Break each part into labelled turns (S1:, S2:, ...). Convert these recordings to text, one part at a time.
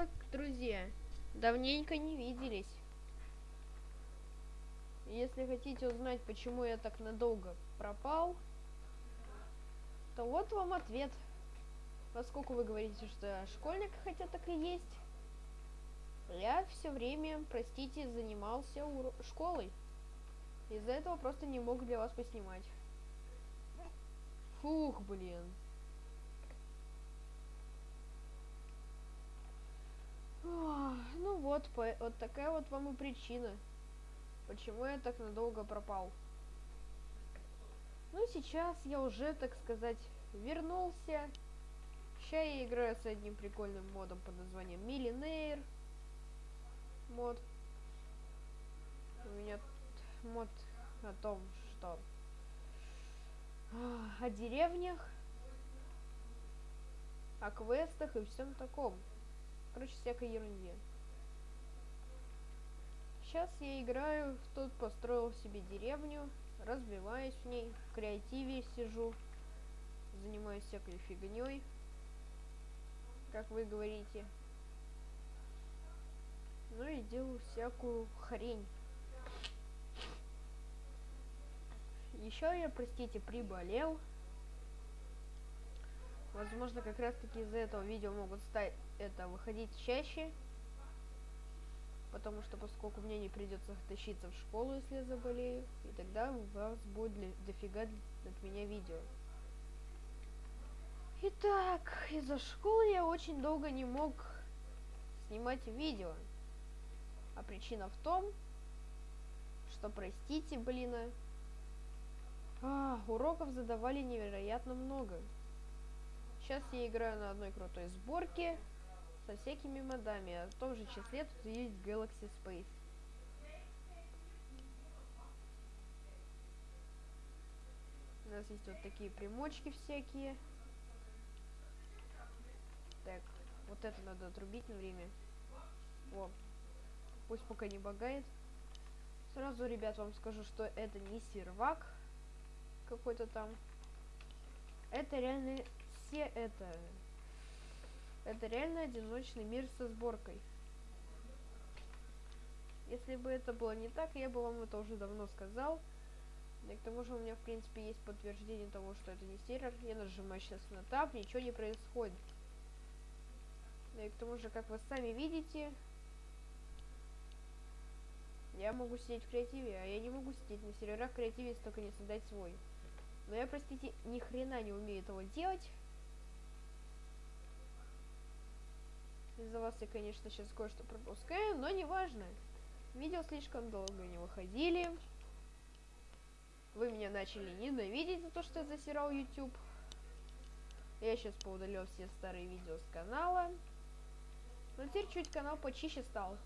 S1: вот, друзья, давненько не виделись. Если хотите узнать, почему я так надолго пропал, то вот вам ответ. Поскольку вы говорите, что школьник, хотя так и есть, я все время, простите, занимался школой. Из-за этого просто не мог для вас поснимать. Фух, блин. Ну вот, по, вот такая вот вам и причина, почему я так надолго пропал. Ну, сейчас я уже, так сказать, вернулся. Сейчас я играю с одним прикольным модом под названием Millionaire. Мод. У меня мод о том, что о деревнях, о квестах и всем таком. Короче, всякой ерунде. Сейчас я играю, тут построил себе деревню, разбиваюсь в ней, в креативе сижу, занимаюсь всякой фигней, как вы говорите. Ну и делаю всякую хрень. Еще я, простите, приболел. Возможно, как раз таки из-за этого видео могут стать это выходить чаще. Потому что поскольку мне не придется тащиться в школу, если я заболею, и тогда у вас будет для, дофига от меня видео. Итак, из-за школы я очень долго не мог снимать видео. А причина в том, что, простите, блин, а, уроков задавали невероятно много. Сейчас я играю на одной крутой сборке со всякими модами. А в том же числе тут есть Galaxy Space. У нас есть вот такие примочки всякие. Так, вот это надо отрубить на время. О, пусть пока не багает. Сразу, ребят, вам скажу, что это не сервак какой-то там. Это реально все это. Это реально одиночный мир со сборкой. Если бы это было не так, я бы вам это уже давно сказал. И к тому же у меня, в принципе, есть подтверждение того, что это не сервер. Я нажимаю сейчас на тап, ничего не происходит. И к тому же, как вы сами видите, я могу сидеть в креативе, а я не могу сидеть на серверах креативе, если только не создать свой. Но я, простите, ни хрена не умею этого делать. Из-за вас я, конечно, сейчас кое-что пропускаю, но неважно. Видео слишком долго не выходили. Вы меня начали ненавидеть за то, что я засирал YouTube. Я сейчас поудалил все старые видео с канала. Но теперь чуть канал почище стал.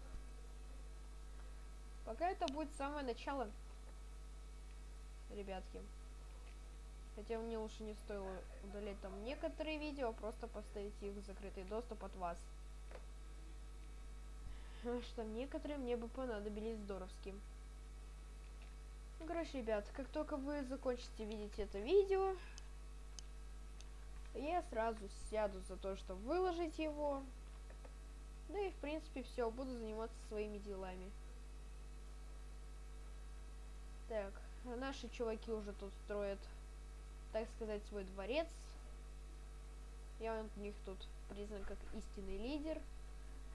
S1: Пока это будет самое начало. Ребятки. Хотя мне лучше не стоило удалять там некоторые видео, а просто поставить их в закрытый доступ от вас. Что некоторые мне бы понадобились здоровски. Короче, ребят, как только вы закончите видеть это видео, я сразу сяду за то, чтобы выложить его. Да и, в принципе, все, буду заниматься своими делами. Так, наши чуваки уже тут строят так сказать, свой дворец. Я у них тут признан как истинный лидер.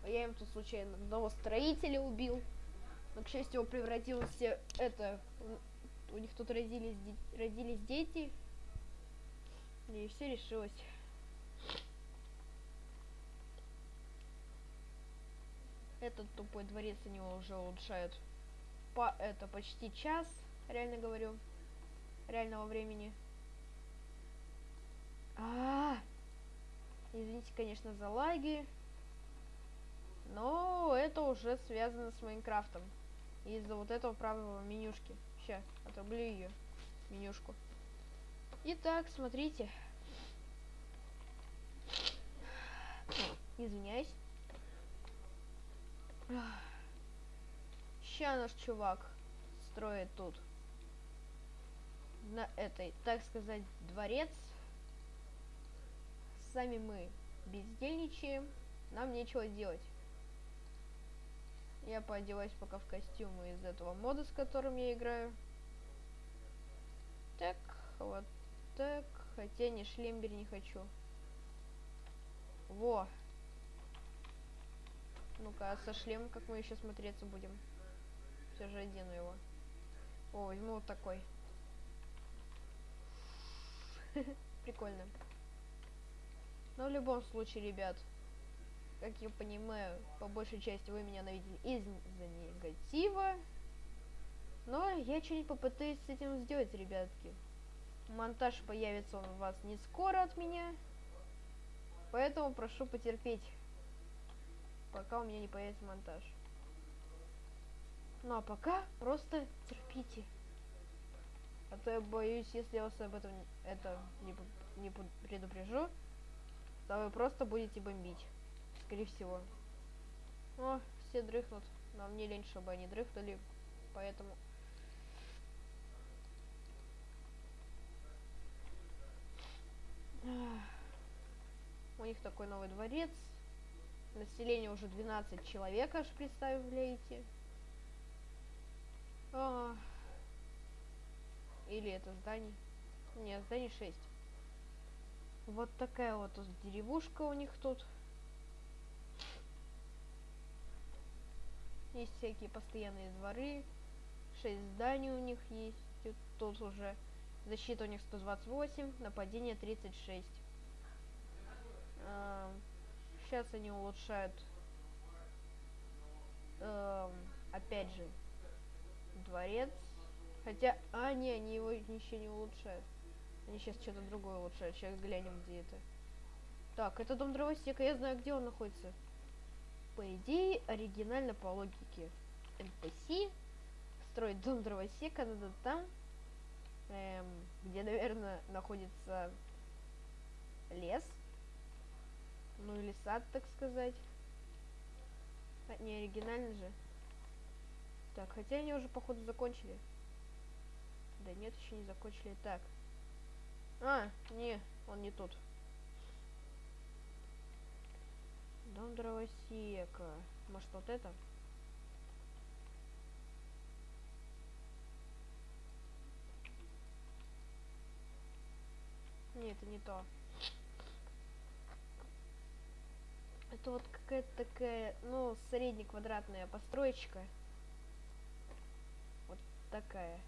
S1: Я им тут случайно одного строителя убил. Но, к счастью, он превратился это... У них тут родились, родились дети. И все решилось. Этот тупой дворец они уже улучшают по это почти час, реально говорю, реального времени. А, -а, а Извините, конечно, за лаги. Но это уже связано с Майнкрафтом. Из-за вот этого правого менюшки. Сейчас, отрублю ее. Менюшку. Итак, смотрите. Извиняюсь. Сейчас наш чувак строит тут на этой, так сказать, дворец сами мы бездельничаем. нам нечего делать. Я поодеваюсь пока в костюмы из этого мода, с которым я играю. Так, вот так. Хотя не шлембер не хочу. Во. Ну-ка, а со шлемом как мы еще смотреться будем? Все же одену его. О, возьму вот такой. Прикольно. Но в любом случае, ребят, как я понимаю, по большей части вы меня навидели из-за негатива. Но я что-нибудь попытаюсь с этим сделать, ребятки. Монтаж появится он у вас не скоро от меня. Поэтому прошу потерпеть, пока у меня не появится монтаж. Ну а пока просто терпите. А то я боюсь, если я вас об этом это не, не предупрежу, то вы просто будете бомбить. Скорее всего. О, все дрыхнут. Но мне лень, чтобы они дрыхнули. Поэтому... У них такой новый дворец. Население уже 12 человек, аж представляете. А, или это здание? Нет, здание 6. Вот такая вот деревушка у них тут. Есть всякие постоянные дворы. 6 зданий у них есть. Тут уже защита у них 128, нападение 36. А, сейчас они улучшают э, опять же дворец Хотя, а, не, они его еще не улучшают. Они сейчас что-то другое улучшают. Сейчас глянем, где это. Так, это дом дровосека. Я знаю, где он находится. По идее, оригинально по логике. NPC строить дом дровосека надо там, эм, где, наверное, находится лес. Ну или сад, так сказать. А, не оригинально же. Так, хотя они уже, походу, закончили. Да нет, еще не закончили. Так. А, не, он не тут. Дом дровосека. Может вот это? Нет, это не то. Это вот какая-то такая, ну, среднеквадратная построечка. Вот такая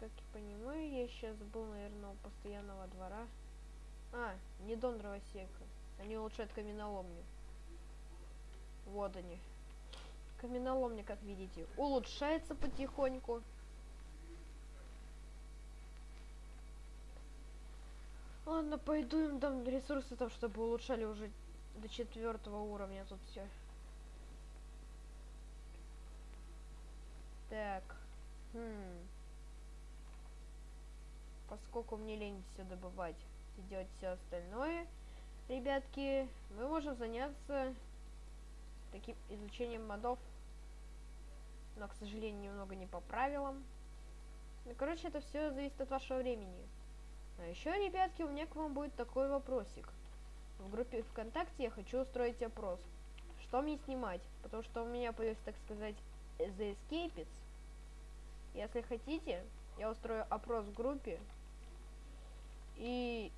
S1: как я понимаю, я сейчас был, наверное, у постоянного двора. А, не дом дровосека. Они улучшают каменоломню. Вот они. Каменоломня, как видите, улучшается потихоньку. Ладно, пойду им дам ресурсы, там, чтобы улучшали уже до четвертого уровня тут все. Так. Хм поскольку мне лень все добывать и делать все остальное, ребятки, мы можем заняться таким изучением модов. Но, к сожалению, немного не по правилам. Ну, короче, это все зависит от вашего времени. А еще, ребятки, у меня к вам будет такой вопросик. В группе ВКонтакте я хочу устроить опрос. Что мне снимать? Потому что у меня появился, так сказать, The Escapes. Если хотите, я устрою опрос в группе, и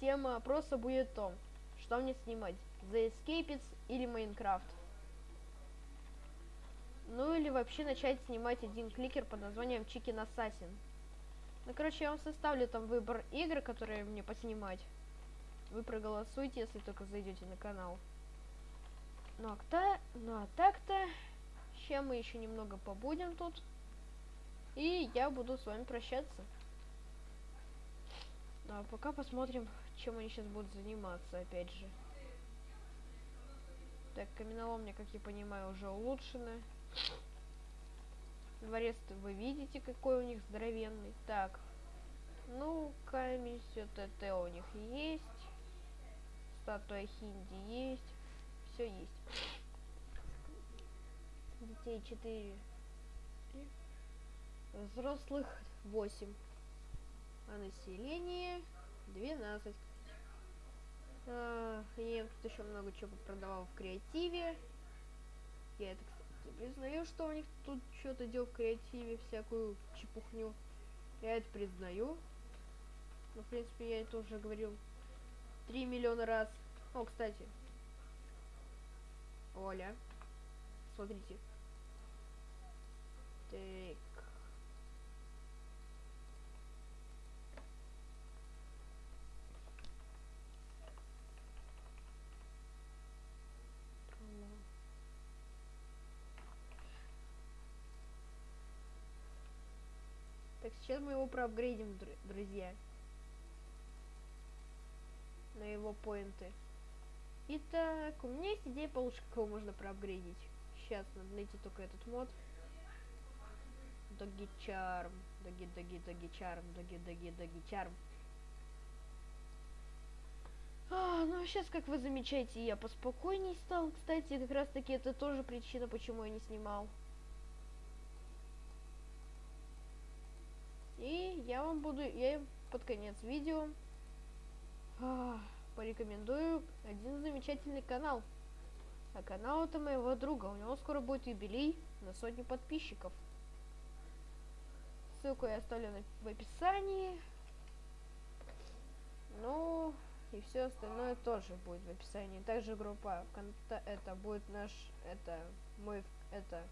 S1: тема опроса будет в том, что мне снимать, The Escapes или Майнкрафт. Ну или вообще начать снимать один кликер под названием Chicken Assassin. Ну короче, я вам составлю там выбор игр, которые мне поснимать. Вы проголосуйте, если только зайдете на канал. Ну а, кто, ну, а так-то, чем мы еще немного побудем тут. И я буду с вами прощаться. А пока посмотрим, чем они сейчас будут заниматься, опять же. Так, каменоломня, как я понимаю, уже улучшена. Дворец вы видите, какой у них здоровенный. Так, ну, камень, все ТТ у них есть. Статуя Хинди есть. Все есть. Детей 4. Взрослых 8 а население 12. Я тут еще много чего продавал в креативе. Я это, кстати, признаю, что у них тут что-то делал в креативе, всякую чепухню. Я это признаю. Ну, в принципе, я это уже говорил 3 миллиона раз. О, кстати. Оля. Смотрите. Так. Так, сейчас мы его проапгрейдим, друзья. На его поинты. Итак, у меня есть идея получше, как его можно проапгрейдить. Сейчас надо найти только этот мод. Доги Чарм. Доги, доги, доги Чарм. Доги, доги, доги Чарм. А, ну сейчас, как вы замечаете, я поспокойней стал. Кстати, как раз таки это тоже причина, почему я не снимал. И я вам буду, я под конец видео а, порекомендую один замечательный канал. А канал это моего друга. У него скоро будет юбилей на сотню подписчиков. Ссылку я оставлю в описании. Ну, и все остальное тоже будет в описании. Также группа это будет наш, это мой, это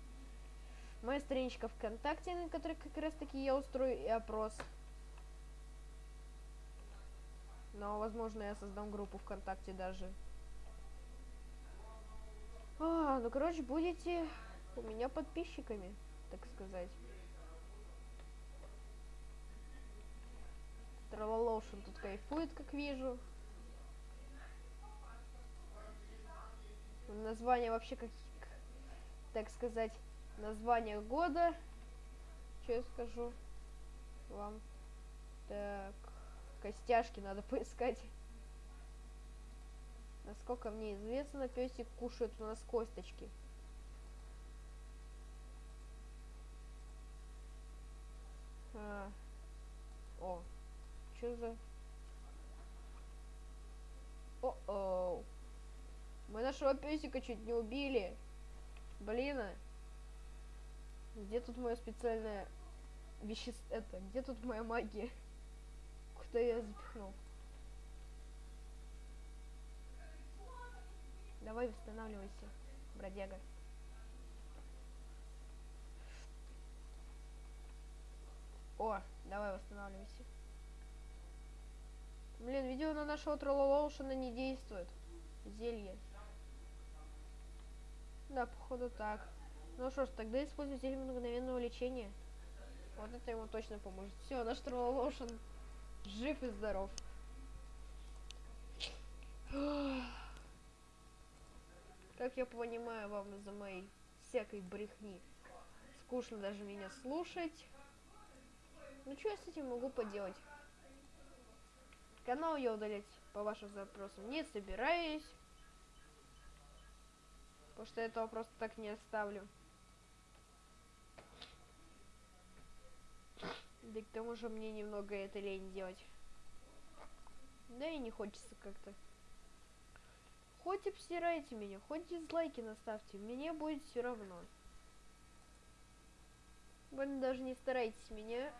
S1: моя страничка ВКонтакте, на которой как раз таки я устрою и опрос. Но, возможно, я создам группу ВКонтакте даже. А, ну, короче, будете у меня подписчиками, так сказать. Трололошин тут кайфует, как вижу. Название вообще как, так сказать, название года. Что я скажу вам? Так, костяшки надо поискать. Насколько мне известно, песик кушает у нас косточки. А. О, что за... О-оу. Мы нашего песика чуть не убили. Блин. Где тут мое специальное вещество? Это, где тут моя магия? Куда я запихнул? Давай восстанавливайся, бродяга. О, давай восстанавливайся. Блин, видео на нашего троллолоушена не действует. Зелье. Да, походу так. Ну что ж, тогда используй зелье мгновенного лечения. Вот это ему точно поможет. Все, наш троллолошен жив и здоров. Как я понимаю, вам из-за моей всякой брехни скучно даже меня слушать. Ну что я с этим могу поделать? Канал я удалять по вашим запросам не собираюсь. Потому что этого просто так не оставлю. Да к тому же мне немного это лень делать. Да и не хочется как-то. Хоть обсирайте меня, хоть дизлайки наставьте, мне будет все равно. Вы даже не старайтесь меня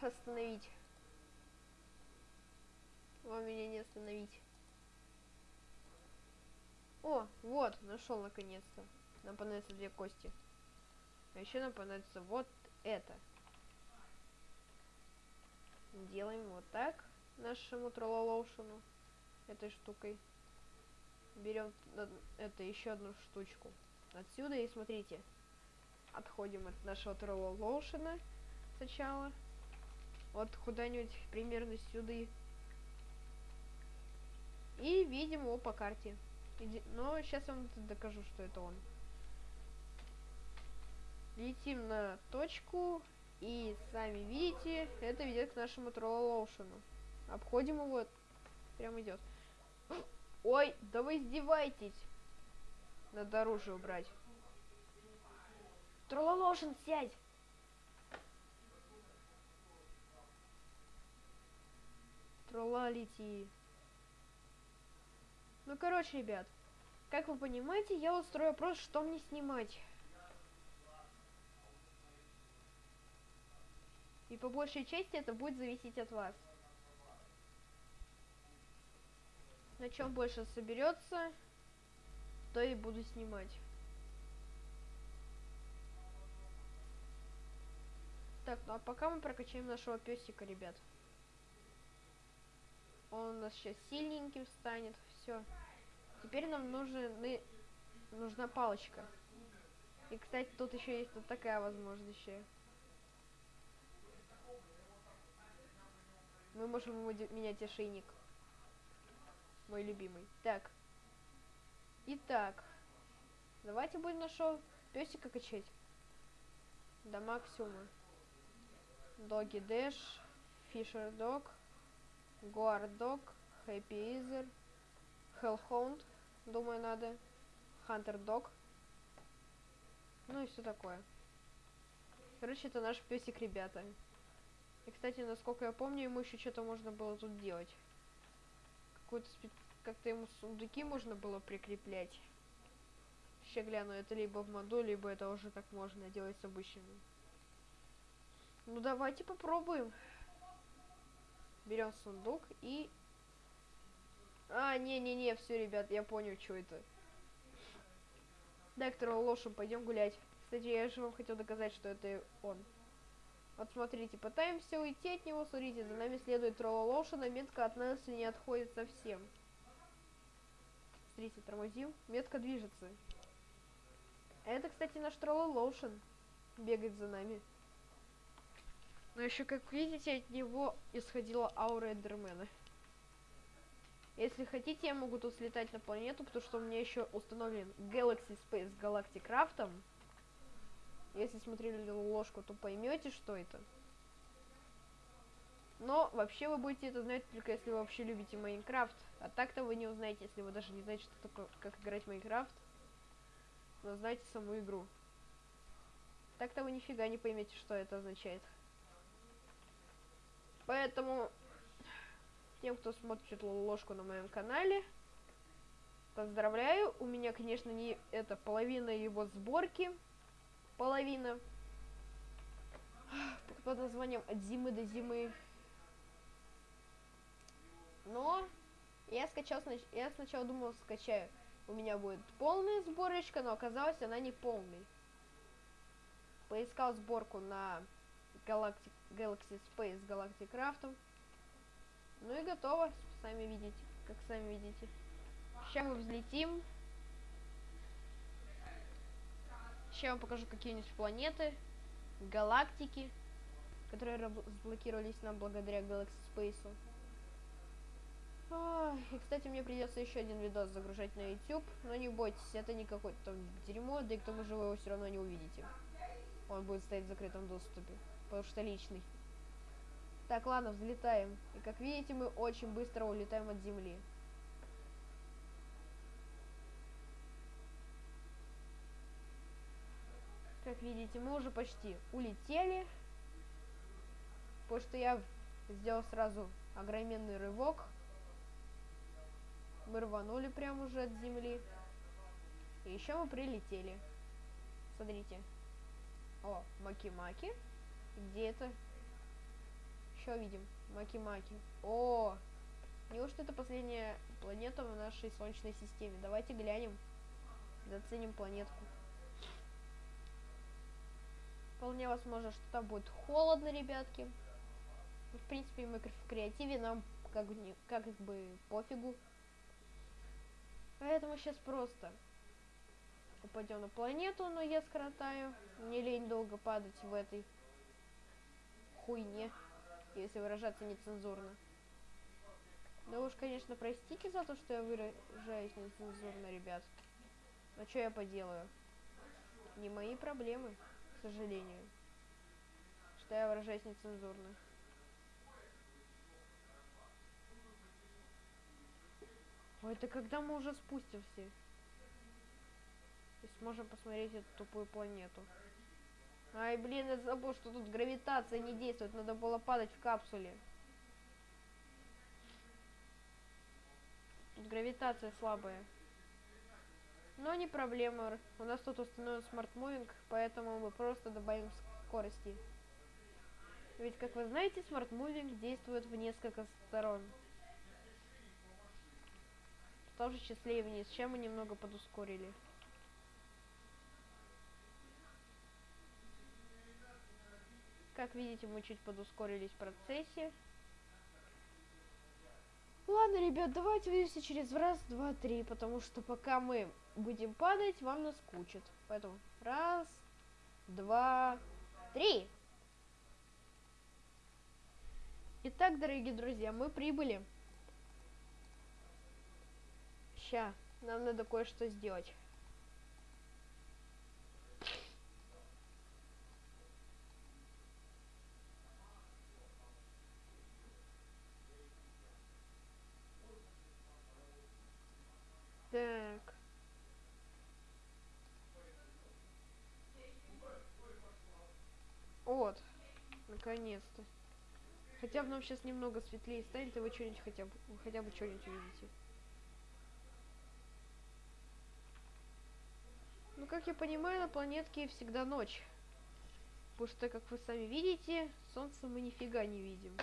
S1: остановить. Вам меня не остановить. О, вот, нашел наконец-то. Нам понадобятся две кости. А еще нам понадобится вот это. Делаем вот так нашему троллолоушену этой штукой. Берем это еще одну штучку. Отсюда и смотрите. Отходим от нашего троллолоушена сначала. Вот куда-нибудь примерно сюда. И видим его по карте. Но сейчас я вам докажу, что это он летим на точку, и сами видите, это ведет к нашему троллоушену. Обходим его, прям идет. Ой, да вы издеваетесь. Надо оружие убрать. Троллоушен, сядь! Тролла лети. Ну, короче, ребят, как вы понимаете, я устрою вопрос, что мне снимать. И по большей части это будет зависеть от вас. На чем больше соберется, то и буду снимать. Так, ну а пока мы прокачаем нашего песика, ребят. Он у нас сейчас сильненьким станет. Все. Теперь нам нужны, нужна палочка. И, кстати, тут еще есть вот такая возможность еще. Мы можем менять ошейник. Мой любимый. Так. Итак. Давайте будем нашего песика качать. До максимума. Доги Дэш. Фишер Дог. Гуар Дог. Хэппи Изер. Хеллхоунд. Думаю, надо. Хантер Дог. Ну и все такое. Короче, это наш песик, ребята. И, кстати, насколько я помню, ему еще что-то можно было тут делать. Какой-то спи... Как-то ему сундуки можно было прикреплять. Сейчас гляну, это либо в моду, либо это уже так можно делать с обычными. Ну, давайте попробуем. Берем сундук и... А, не-не-не, все, ребят, я понял, что это. Доктор Лошем, пойдем гулять. Кстати, я же вам хотел доказать, что это он. Вот смотрите, пытаемся уйти от него, смотрите, за нами следует Троллолошина, метка от нас не отходит совсем. Смотрите, тормозим, метка движется. Это, кстати, наш Троллолошин бегает за нами. Но еще, как видите, от него исходила аура Эндермена. Если хотите, я могу тут слетать на планету, потому что у меня еще установлен Galaxy Space Galactic Craftом. Если смотрели ложку, то поймете, что это. Но вообще вы будете это знать только если вы вообще любите Майнкрафт. А так-то вы не узнаете, если вы даже не знаете, что такое, как играть в Майнкрафт. Но знаете саму игру. Так-то вы нифига не поймете, что это означает. Поэтому тем, кто смотрит ложку на моем канале, поздравляю. У меня, конечно, не это половина его сборки половина под названием «От зимы до зимы». Но я скачал, я сначала думал, скачаю. У меня будет полная сборочка, но оказалось она не полной. Поискал сборку на Galactic, Galaxy Space Galactic Craft. Ну и готово, сами видите, как сами видите. Сейчас мы взлетим. Сейчас я вам покажу какие-нибудь планеты, галактики, которые разблокировались нам благодаря Galaxy Space. И, кстати, мне придется еще один видос загружать на YouTube, но не бойтесь, это не какое-то там дерьмо, да и к тому же вы его все равно не увидите. Он будет стоять в закрытом доступе, потому что личный. Так, ладно, взлетаем. И как видите, мы очень быстро улетаем от Земли. Как видите, мы уже почти улетели. Потому что я сделал сразу огроменный рывок. Мы рванули прямо уже от земли. И еще мы прилетели. Смотрите. О, Маки-Маки. Где это? Еще видим. Маки-Маки. О! Неужто это последняя планета в нашей Солнечной системе? Давайте глянем. Заценим планетку. Вполне возможно, что там будет холодно, ребятки. В принципе, мы в креативе нам как, как бы пофигу. Поэтому сейчас просто упадем на планету, но я скоротаю. Не лень долго падать в этой хуйне, если выражаться нецензурно. Да уж, конечно, простите за то, что я выражаюсь нецензурно, ребят. Но что я поделаю? Не мои проблемы к сожалению. Что я выражаюсь нецензурно. Ой, это когда мы уже спустимся? И сможем посмотреть эту тупую планету. Ай, блин, я забыл, что тут гравитация не действует. Надо было падать в капсуле. Тут гравитация слабая. Но не проблема. У нас тут установлен Smart Moving, поэтому мы просто добавим скорости. Ведь, как вы знаете, Smart Moving действует в несколько сторон. В том же числе и вниз, чем мы немного подускорили. Как видите, мы чуть подускорились в процессе. Ладно, ребят, давайте увидимся через раз, два, три, потому что пока мы будем падать, вам наскучит. Поэтому раз, два, три. Итак, дорогие друзья, мы прибыли. Ща, нам надо кое-что сделать. Так. Вот. Наконец-то. Хотя бы нам сейчас немного светлее станет, и вы что-нибудь хотя бы, хотя бы что-нибудь увидите. Ну, как я понимаю, на планетке всегда ночь. Потому что, как вы сами видите, солнце мы нифига не видим.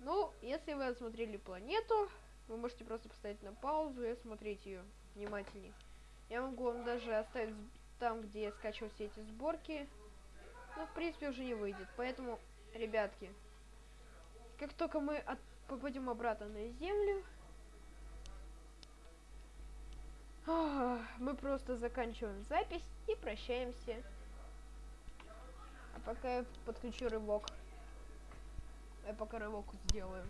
S1: Ну, если вы осмотрели планету, вы можете просто поставить на паузу и осмотреть ее внимательнее. Я могу вам даже оставить там, где я скачиваю все эти сборки. Но, в принципе, уже не выйдет. Поэтому, ребятки, как только мы от попадем обратно на Землю, мы просто заканчиваем запись и прощаемся. А пока я подключу рывок. Я пока рывок сделаю.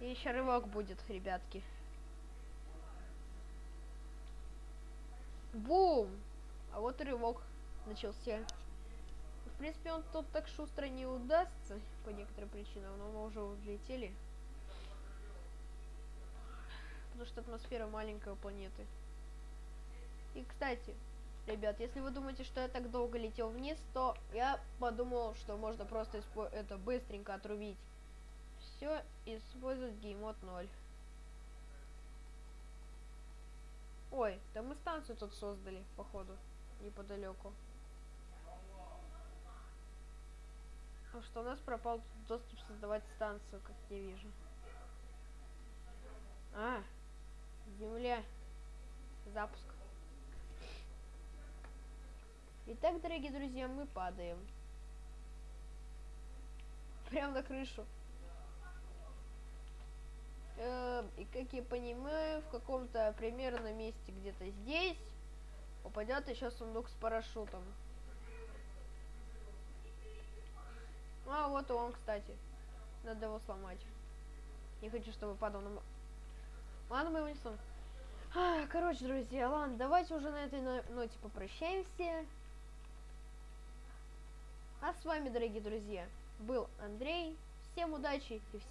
S1: И еще рывок будет, ребятки. Бум! А вот рывок начался. В принципе, он тут так шустро не удастся, по некоторым причинам, но мы уже взлетели. Потому что атмосфера маленькой планеты. И, кстати, ребят, если вы думаете, что я так долго летел вниз, то я подумал, что можно просто это быстренько отрубить все, использовать геймод 0. Ой, да мы станцию тут создали, походу, неподалеку. Что у нас пропал доступ создавать станцию, как я вижу. А, земля. Запуск. Итак, дорогие друзья, мы падаем. Прям на крышу. Э, и как я понимаю, в каком-то примерно месте где-то здесь упадет еще сундук с парашютом. А, вот он, кстати. Надо его сломать. Не хочу, чтобы падал на... Ладно, мы его не сломаем. А, короче, друзья, ладно, давайте уже на этой ноте попрощаемся. А с вами, дорогие друзья, был Андрей. Всем удачи и всем